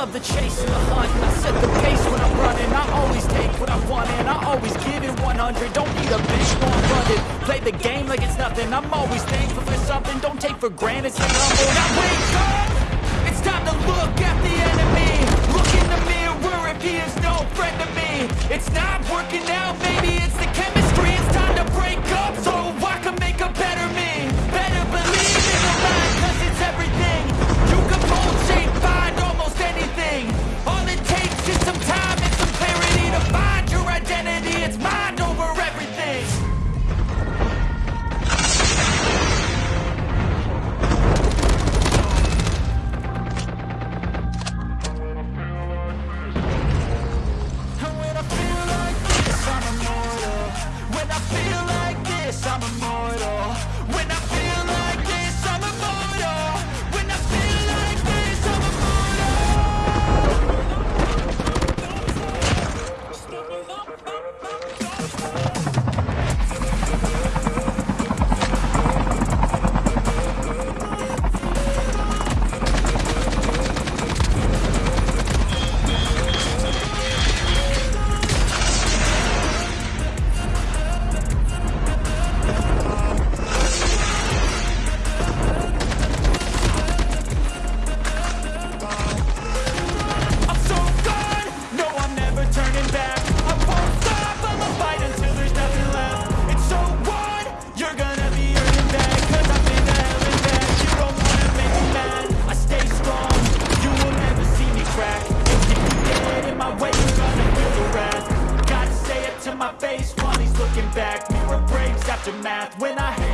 love the chase and the hunt. I set the pace when I'm running. I always take what I want and I always give it 100 Don't need a bitch, no I'm running. Play the game like it's nothing. I'm always thankful for something. Don't take for granted, stay humble. Now wake up! It's time to look at the I'm a Math when I